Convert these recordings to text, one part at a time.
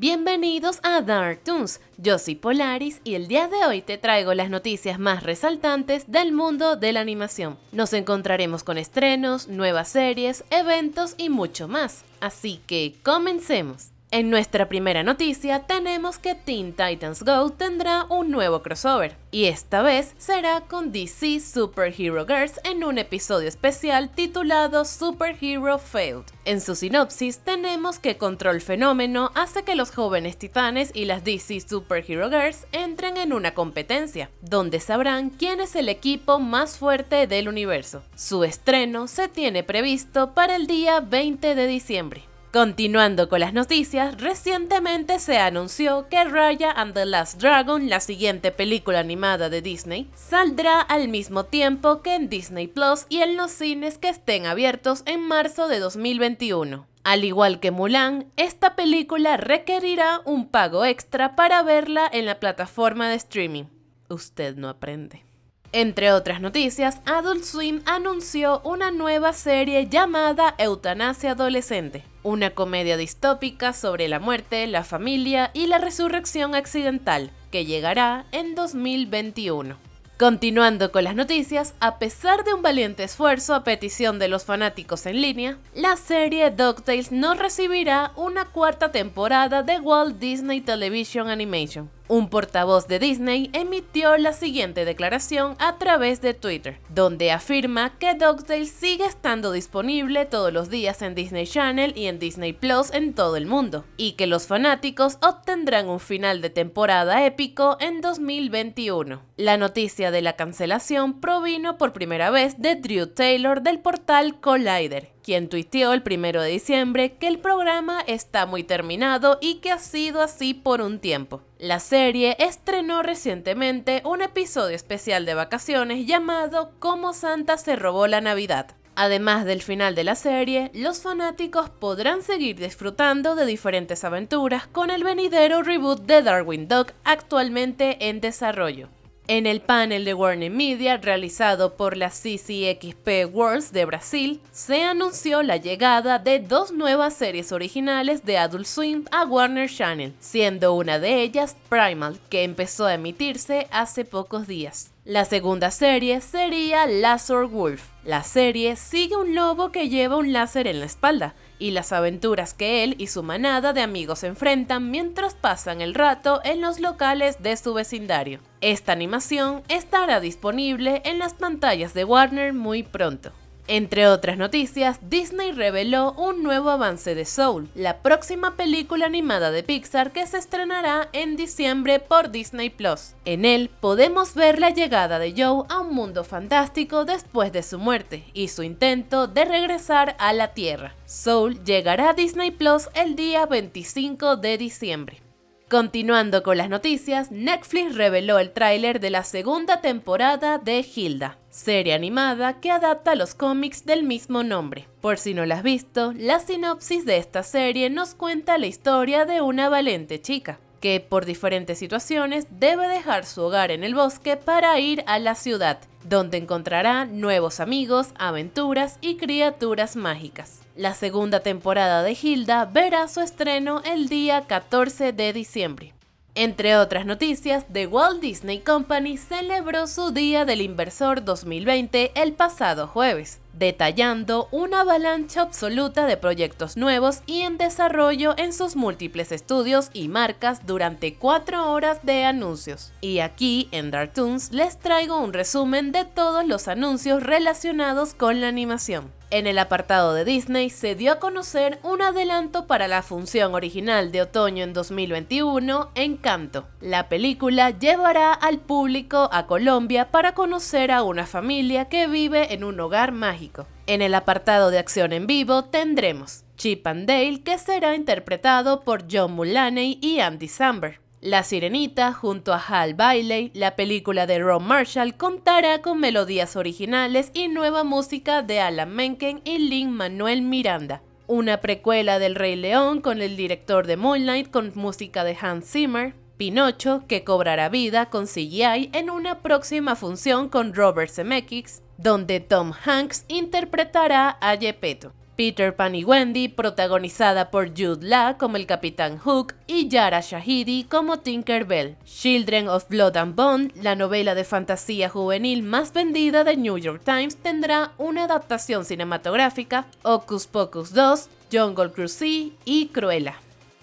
Bienvenidos a Dark Toons, yo soy Polaris y el día de hoy te traigo las noticias más resaltantes del mundo de la animación. Nos encontraremos con estrenos, nuevas series, eventos y mucho más, así que comencemos. En nuestra primera noticia tenemos que Teen Titans Go tendrá un nuevo crossover, y esta vez será con DC Superhero Girls en un episodio especial titulado Superhero Failed. En su sinopsis tenemos que Control Fenómeno hace que los jóvenes titanes y las DC Superhero Girls entren en una competencia, donde sabrán quién es el equipo más fuerte del universo. Su estreno se tiene previsto para el día 20 de diciembre. Continuando con las noticias, recientemente se anunció que Raya and the Last Dragon, la siguiente película animada de Disney, saldrá al mismo tiempo que en Disney Plus y en los cines que estén abiertos en marzo de 2021. Al igual que Mulan, esta película requerirá un pago extra para verla en la plataforma de streaming. Usted no aprende. Entre otras noticias, Adult Swim anunció una nueva serie llamada Eutanasia Adolescente, una comedia distópica sobre la muerte, la familia y la resurrección accidental, que llegará en 2021. Continuando con las noticias, a pesar de un valiente esfuerzo a petición de los fanáticos en línea, la serie DuckTales no recibirá una cuarta temporada de Walt Disney Television Animation un portavoz de Disney emitió la siguiente declaración a través de Twitter, donde afirma que DuckTales sigue estando disponible todos los días en Disney Channel y en Disney Plus en todo el mundo, y que los fanáticos obtendrán un final de temporada épico en 2021. La noticia de la cancelación provino por primera vez de Drew Taylor del portal Collider, quien tuiteó el primero de diciembre que el programa está muy terminado y que ha sido así por un tiempo. La serie estrenó recientemente un episodio especial de vacaciones llamado Cómo Santa se robó la Navidad. Además del final de la serie, los fanáticos podrán seguir disfrutando de diferentes aventuras con el venidero reboot de Darwin Dog actualmente en desarrollo. En el panel de Warner Media realizado por la CCXP Worlds de Brasil, se anunció la llegada de dos nuevas series originales de Adult Swim a Warner Channel, siendo una de ellas Primal, que empezó a emitirse hace pocos días. La segunda serie sería Lazar Wolf. La serie sigue un lobo que lleva un láser en la espalda y las aventuras que él y su manada de amigos enfrentan mientras pasan el rato en los locales de su vecindario. Esta animación estará disponible en las pantallas de Warner muy pronto. Entre otras noticias, Disney reveló un nuevo avance de Soul, la próxima película animada de Pixar que se estrenará en diciembre por Disney Plus. En él podemos ver la llegada de Joe a un mundo fantástico después de su muerte y su intento de regresar a la Tierra. Soul llegará a Disney Plus el día 25 de diciembre. Continuando con las noticias, Netflix reveló el tráiler de la segunda temporada de Hilda, serie animada que adapta los cómics del mismo nombre. Por si no la has visto, la sinopsis de esta serie nos cuenta la historia de una valiente chica, que por diferentes situaciones debe dejar su hogar en el bosque para ir a la ciudad, donde encontrará nuevos amigos, aventuras y criaturas mágicas. La segunda temporada de Hilda verá su estreno el día 14 de diciembre. Entre otras noticias, The Walt Disney Company celebró su Día del Inversor 2020 el pasado jueves, detallando una avalancha absoluta de proyectos nuevos y en desarrollo en sus múltiples estudios y marcas durante cuatro horas de anuncios. Y aquí en Dartoons les traigo un resumen de todos los anuncios relacionados con la animación. En el apartado de Disney se dio a conocer un adelanto para la función original de otoño en 2021, Encanto. La película llevará al público a Colombia para conocer a una familia que vive en un hogar mágico. En el apartado de acción en vivo tendremos Chip and Dale, que será interpretado por John Mulaney y Andy Samberg. La Sirenita, junto a Hal Bailey, la película de Ron Marshall contará con melodías originales y nueva música de Alan Menken y Lin Manuel Miranda. Una precuela del Rey León con el director de Moonlight con música de Hans Zimmer. Pinocho, que cobrará vida con CGI en una próxima función con Robert Zemeckis, donde Tom Hanks interpretará a Gepetto. Peter Pan y Wendy, protagonizada por Jude Law como el Capitán Hook y Yara Shahidi como Tinker Bell. Children of Blood and Bone, la novela de fantasía juvenil más vendida de New York Times, tendrá una adaptación cinematográfica, Ocus Pocus 2, Jungle Cruise y Cruella.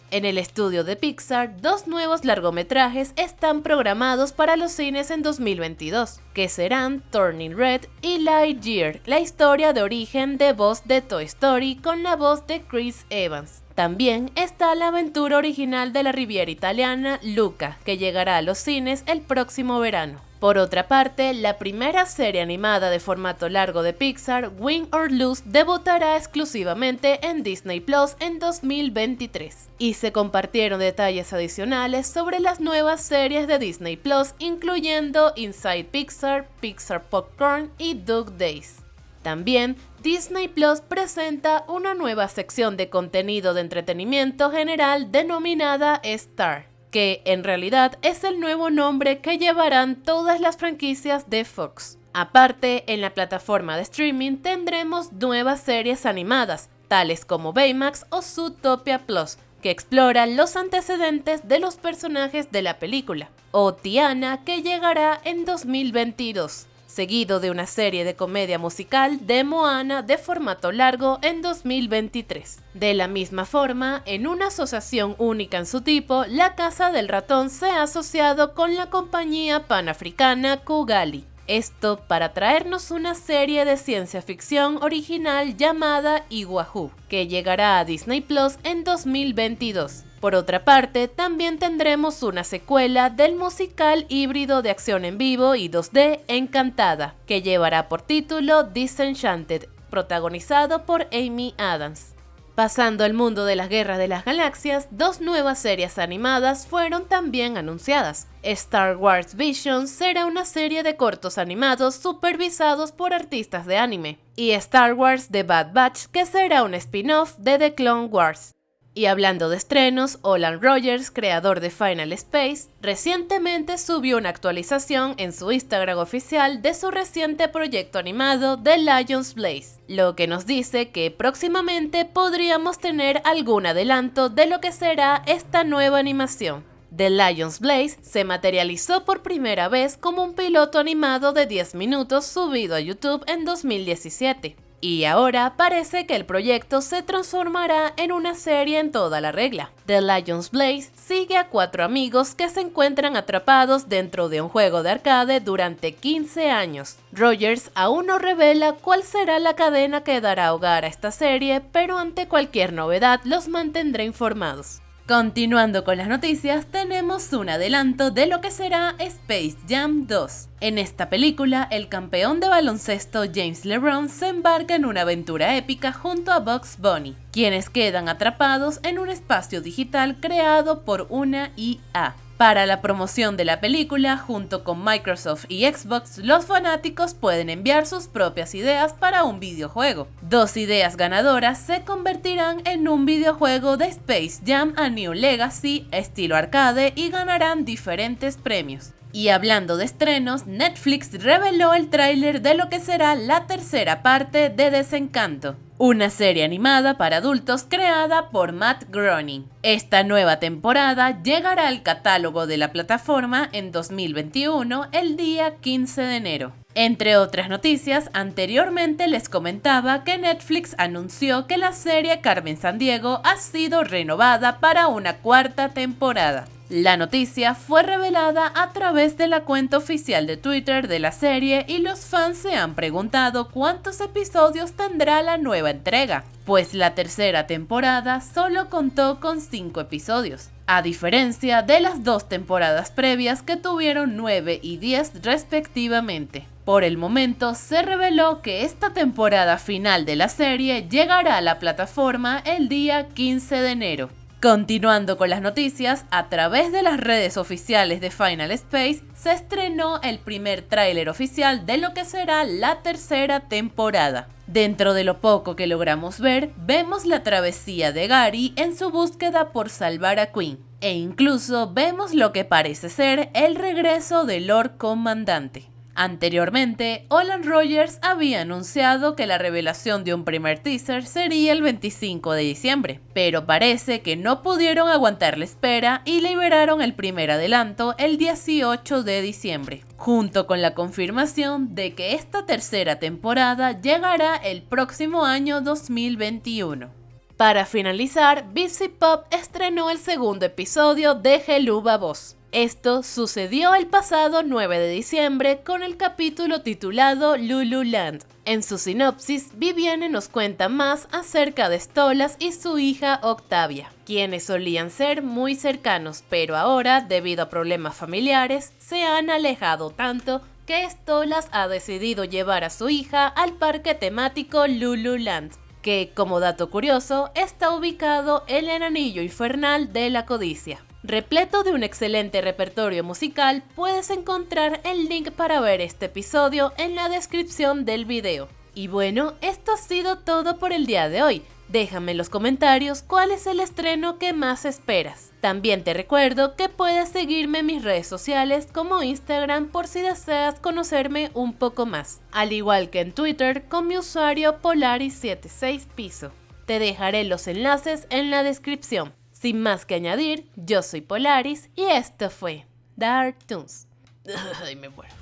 En el estudio de Pixar, dos nuevos largometrajes están programados para los cines en 2022, que serán Turning Red y Lightyear, la historia de origen de voz de Toy Story con la voz de Chris Evans. También está la aventura original de la Riviera Italiana, Luca, que llegará a los cines el próximo verano. Por otra parte, la primera serie animada de formato largo de Pixar, Win or Lose, debutará exclusivamente en Disney Plus en 2023. Y se compartieron detalles adicionales sobre las nuevas series de Disney Plus, incluyendo Inside Pixar, Pixar Popcorn y Dog Days. También, Disney Plus presenta una nueva sección de contenido de entretenimiento general denominada Star que en realidad es el nuevo nombre que llevarán todas las franquicias de Fox. Aparte, en la plataforma de streaming tendremos nuevas series animadas, tales como Baymax o Zootopia Plus, que exploran los antecedentes de los personajes de la película, o Tiana, que llegará en 2022 seguido de una serie de comedia musical de Moana de formato largo en 2023. De la misma forma, en una asociación única en su tipo, la Casa del Ratón se ha asociado con la compañía panafricana Kugali. Esto para traernos una serie de ciencia ficción original llamada Iguahu, que llegará a Disney Plus en 2022. Por otra parte, también tendremos una secuela del musical híbrido de acción en vivo y 2D Encantada, que llevará por título Disenchanted, protagonizado por Amy Adams. Pasando al mundo de las guerras de las galaxias, dos nuevas series animadas fueron también anunciadas. Star Wars Vision será una serie de cortos animados supervisados por artistas de anime, y Star Wars The Bad Batch, que será un spin-off de The Clone Wars. Y hablando de estrenos, Olan Rogers, creador de Final Space, recientemente subió una actualización en su Instagram oficial de su reciente proyecto animado The Lions Blaze, lo que nos dice que próximamente podríamos tener algún adelanto de lo que será esta nueva animación. The Lions Blaze se materializó por primera vez como un piloto animado de 10 minutos subido a YouTube en 2017. Y ahora parece que el proyecto se transformará en una serie en toda la regla. The Lions Blaze sigue a cuatro amigos que se encuentran atrapados dentro de un juego de arcade durante 15 años. Rogers aún no revela cuál será la cadena que dará hogar a esta serie, pero ante cualquier novedad los mantendré informados. Continuando con las noticias, tenemos un adelanto de lo que será Space Jam 2. En esta película, el campeón de baloncesto James LeBron se embarca en una aventura épica junto a Bugs Bunny, quienes quedan atrapados en un espacio digital creado por una IA. Para la promoción de la película, junto con Microsoft y Xbox, los fanáticos pueden enviar sus propias ideas para un videojuego. Dos ideas ganadoras se convertirán en un videojuego de Space Jam a New Legacy estilo arcade y ganarán diferentes premios. Y hablando de estrenos, Netflix reveló el tráiler de lo que será la tercera parte de Desencanto una serie animada para adultos creada por Matt Groening. Esta nueva temporada llegará al catálogo de la plataforma en 2021 el día 15 de enero. Entre otras noticias, anteriormente les comentaba que Netflix anunció que la serie Carmen Sandiego ha sido renovada para una cuarta temporada. La noticia fue revelada a través de la cuenta oficial de Twitter de la serie y los fans se han preguntado cuántos episodios tendrá la nueva entrega, pues la tercera temporada solo contó con 5 episodios, a diferencia de las dos temporadas previas que tuvieron 9 y 10 respectivamente. Por el momento se reveló que esta temporada final de la serie llegará a la plataforma el día 15 de enero. Continuando con las noticias, a través de las redes oficiales de Final Space se estrenó el primer tráiler oficial de lo que será la tercera temporada. Dentro de lo poco que logramos ver, vemos la travesía de Gary en su búsqueda por salvar a Queen, e incluso vemos lo que parece ser el regreso del Lord Comandante. Anteriormente, Olan Rogers había anunciado que la revelación de un primer teaser sería el 25 de diciembre, pero parece que no pudieron aguantar la espera y liberaron el primer adelanto el 18 de diciembre, junto con la confirmación de que esta tercera temporada llegará el próximo año 2021. Para finalizar, Busy Pop estrenó el segundo episodio de Geluba Voz, esto sucedió el pasado 9 de diciembre con el capítulo titulado Lululand. En su sinopsis, Viviane nos cuenta más acerca de Stolas y su hija Octavia, quienes solían ser muy cercanos, pero ahora, debido a problemas familiares, se han alejado tanto que Stolas ha decidido llevar a su hija al parque temático Lululand, que, como dato curioso, está ubicado en el anillo infernal de la codicia. Repleto de un excelente repertorio musical, puedes encontrar el link para ver este episodio en la descripción del video. Y bueno, esto ha sido todo por el día de hoy. Déjame en los comentarios cuál es el estreno que más esperas. También te recuerdo que puedes seguirme en mis redes sociales como Instagram por si deseas conocerme un poco más, al igual que en Twitter con mi usuario Polaris76piso. Te dejaré los enlaces en la descripción. Sin más que añadir, yo soy Polaris y esto fue Dark Toons. Ay, me muero.